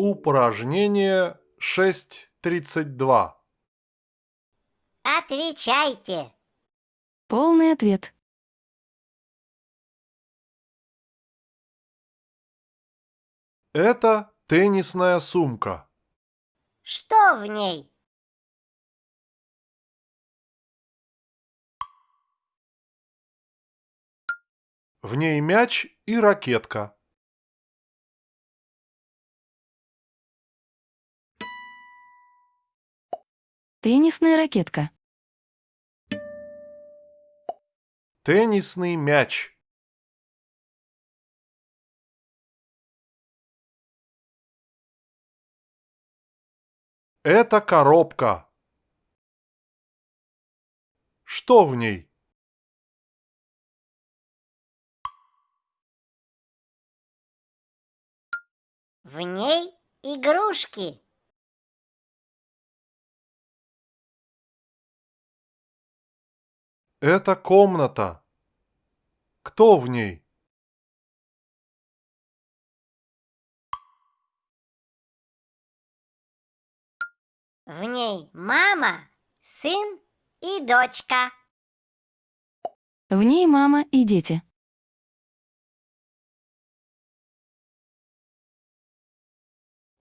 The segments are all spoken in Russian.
Упражнение 6.32. Отвечайте. Полный ответ. Это теннисная сумка. Что в ней? В ней мяч и ракетка. Теннисная ракетка. Теннисный мяч. Это коробка. Что в ней? В ней игрушки. Это комната. Кто в ней? В ней мама, сын и дочка. В ней мама и дети.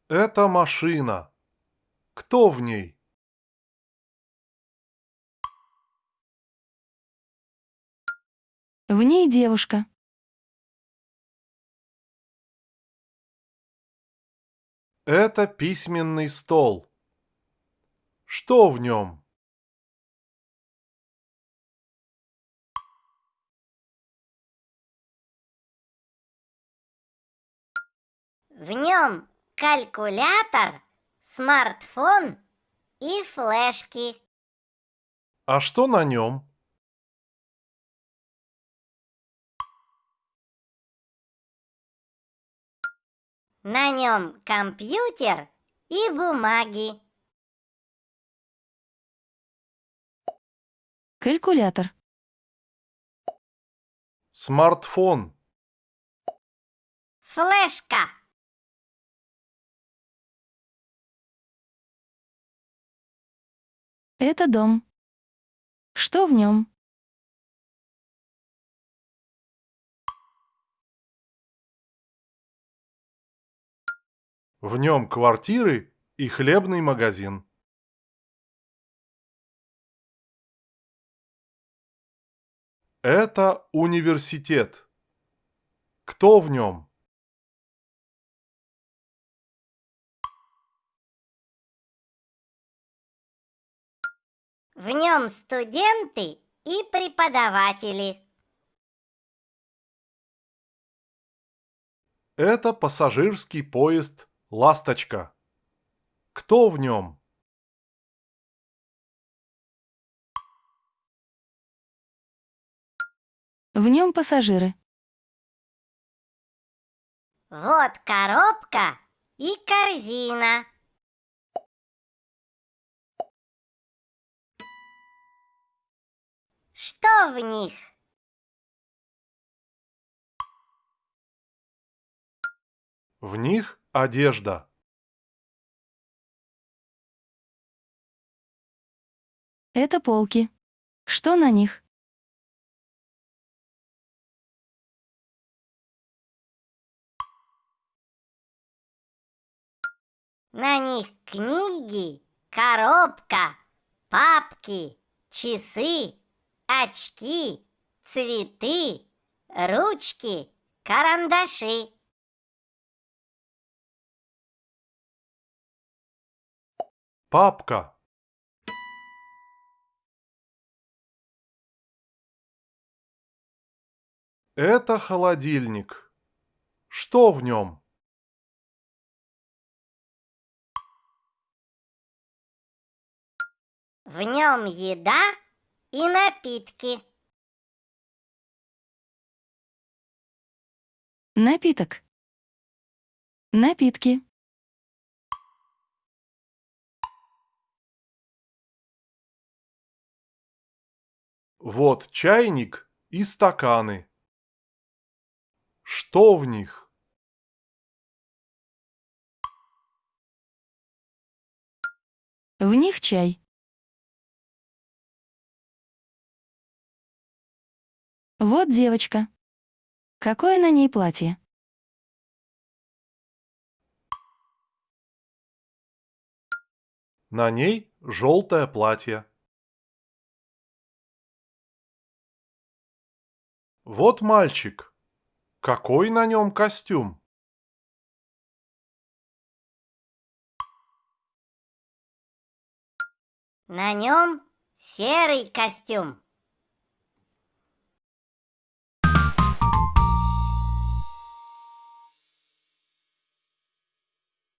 Это машина. Кто в ней? В ней девушка. Это письменный стол. Что в нем? В нем калькулятор, смартфон и флешки. А что на нем? На нем компьютер и бумаги. Калькулятор. Смартфон. Флешка. Это дом. Что в нем? В нем квартиры и хлебный магазин. Это университет. Кто в нем? В нем студенты и преподаватели. Это пассажирский поезд «Ласточка». Кто в нем? В нем пассажиры. Вот коробка и корзина. Что в них? В них одежда. Это полки. Что на них? На них книги, коробка, папки, часы, очки, цветы, ручки, карандаши. Папка. Это холодильник. Что в нем? В нем еда и напитки. Напиток. Напитки. Вот чайник и стаканы. Что в них? В них чай. Вот девочка. Какое на ней платье? На ней желтое платье. Вот мальчик. Какой на нем костюм? На нем серый костюм.